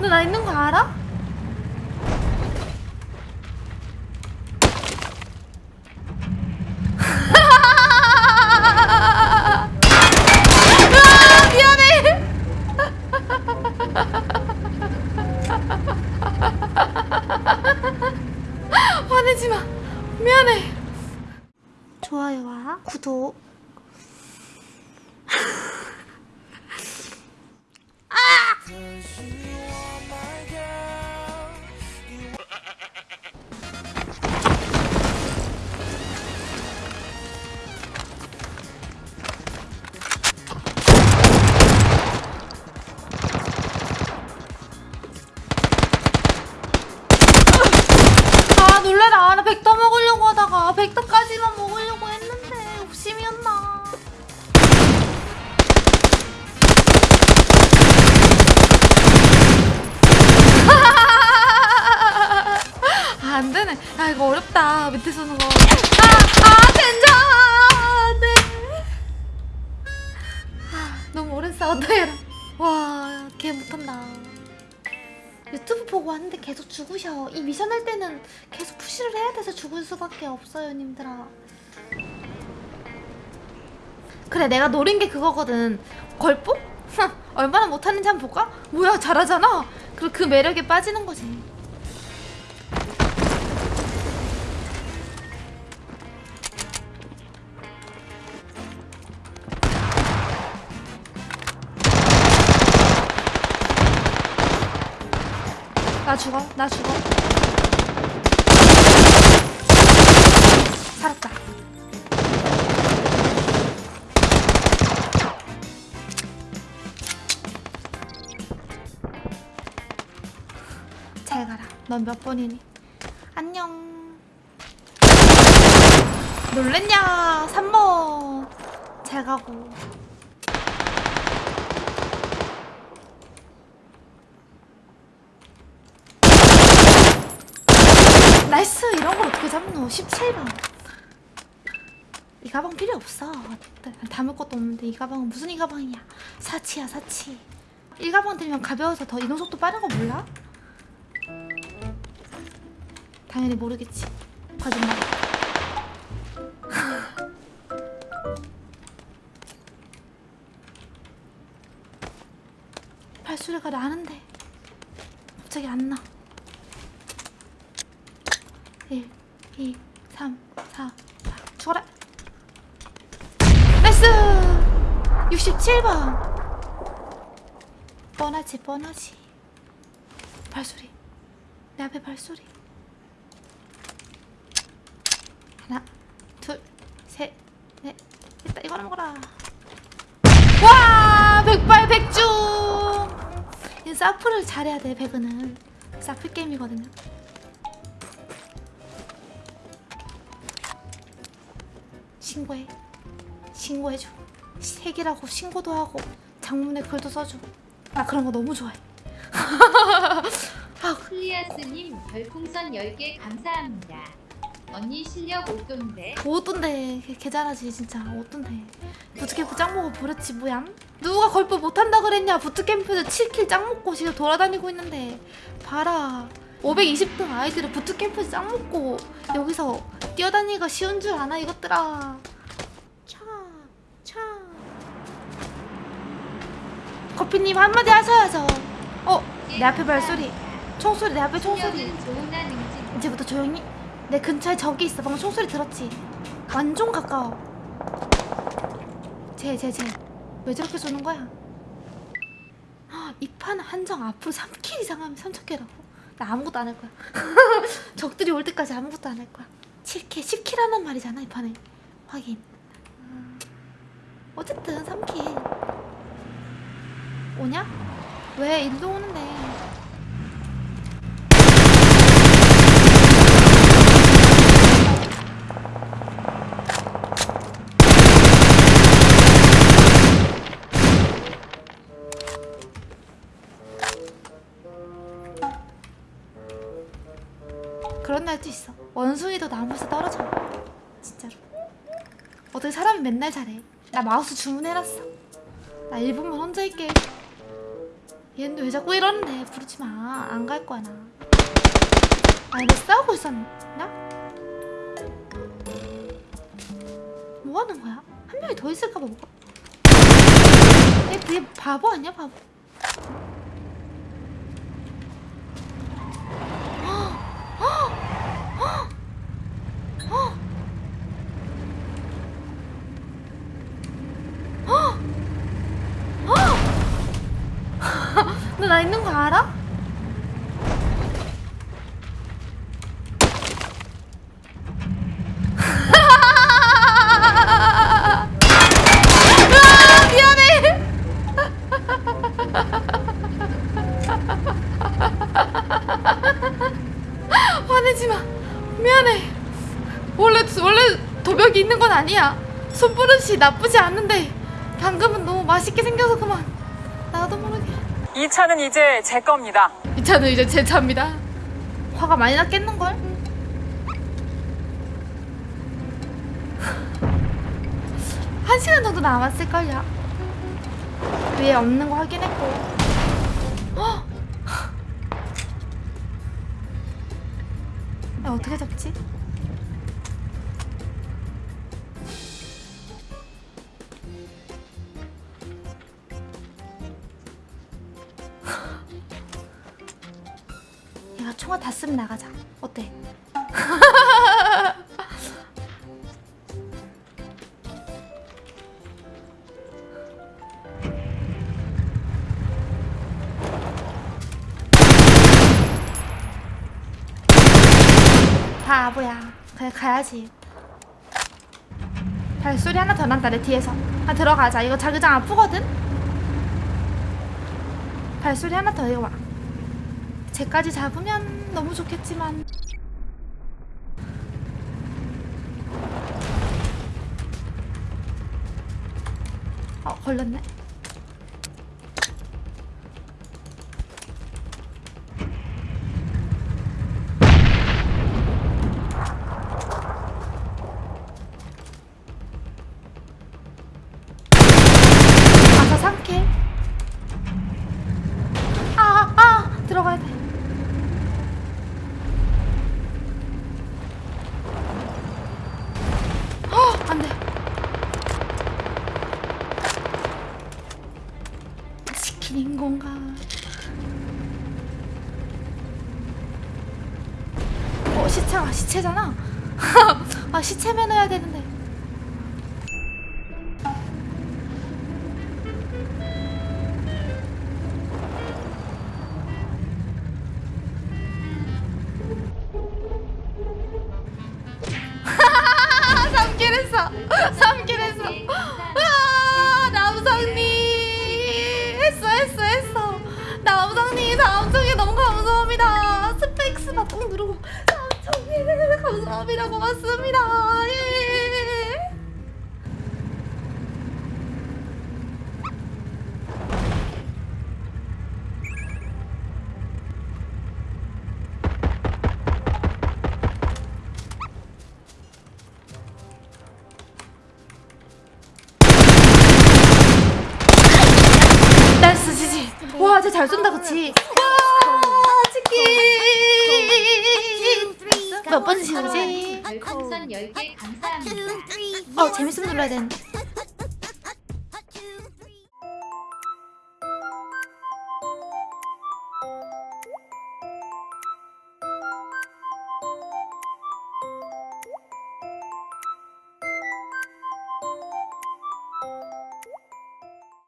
너 나 있는 거 알아? 미안해. 좋아요와 구독. 아 놀래라. 나 백터 먹으려고 하다가 백터까지만 먹으려고 했는데 욕심이었나. 아 안되네. 아 이거 어렵다. 밑에 서는 거 보고 왔는데 계속 죽으셔. 이 미션 할 때는 계속 푸시를 해야 돼서 죽을 수밖에 없어요, 님들아. 그래, 내가 노린 게 그거거든. 흥, 얼마나 못하는지 한번 볼까? 뭐야, 잘하잖아. 그리고 그 매력에 빠지는 거지. 나 죽어, 나 죽어. 살았다. 잘 가라. 넌 몇 번이니? 안녕. 놀랬냐? 3번. 잘 가고. nice 이런 걸 어떻게 잡노? 17번. 이 가방 필요 없어. 담을 것도 없는데 이 가방은 무슨 이 가방이야? 사치야 사치. 이 가방 들면 가벼워서 더 이동 속도 빠른 거 몰라? 당연히 모르겠지. 거짓말. 발소리가 나는데. 갑자기 안나 1, 2, 3, 4, 4 죽어라 nice! 67번. 뻔하지 뻔하지. 발소리. 내 앞에 발소리. 하나 둘셋넷. 됐다 이거나 먹어라. 와! 백발 백중! 이 사프를 잘해야 돼 배그는 사프 게임이거든요 신고해. 신고해줘. 핵이라고 신고도 하고 장문에 글도 써줘. 나 그런 거 너무 좋아해. 아, 클리아스님 별풍선 10개 감사합니다. 언니 실력 오던데. 어떤데. 걔, 걔 잘하지 진짜. 어떤데. 부트캠프 짱 먹어 버렸지 뭐야? 누가 걸프 못한다 그랬냐? 부트캠프에서 7킬 짱 먹고 지금 돌아다니고 있는데. 봐라 520등 아이들을 부트캠프에서 짱 먹고 여기서 뛰어다니기가 쉬운 줄 아나 이것들아. 차차. 커피님 한마디 하셔야죠. 어 내 앞에 발소리. 총소리 내 앞에 총소리. 이제부터 조용히. 내 근처에 적이 있어. 방금 총소리 들었지? 완전 가까워. 쟤쟤쟤왜 저렇게 쏘는 거야? 이 판 한정 앞으로 3킬 이상 하면 3척개라고 나 아무것도 안 할 거야. 적들이 올 때까지 아무것도 안 할 거야. 7킬 10킬 하는 말이잖아 이 판에. 확인. 음, 어쨌든 3킬. 오냐? 왜 일로 오는데 원숭이도 나무에서 떨어져 진짜로 어떻게 사람이 맨날 잘해 나 마우스 주문해놨어 나 1분만 혼자 있게 얘는 왜 자꾸 이러는데 부르지 마. 안 갈 거야 나. 아, 얘네 싸우고 있었나? 뭐 하는 거야? 한 명이 더 있을까 봐 뭐가? 얘, 얘 바보 아니야 바보? 너 나 있는 거 알아? 손버릇이 나쁘지 않은데 방금은 너무 맛있게 생겨서 그만. 이 차는 이제 제 겁니다. 이 차는 이제 제 차입니다. 화가 많이 났겠는걸? 한 시간 정도 남았을걸요. 위에 없는 거 확인했고. 어떻게 잡지? 얘가 총알 다 쓰면 나가자. 어때? 바보야. 그냥 가야지. 발소리 하나 더 난다 내 뒤에서. 아 들어가자. 이거 자기장 아프거든. 발소리 하나 더 이거 와. 쟤까지 잡으면 너무 좋겠지만. 어 걸렸네 시체가 시체잖아. 아, 시체 매너야 되는데. 아, 삼킬 했어. 삼킬 감사합니다. 고맙습니다. 예. 와, 쟤잘 쏜다, 그치? 와, 치킨. 몇번 지우지? 별풍선 10개 감사합니다. 어, 재밌으면 눌러야 되는데.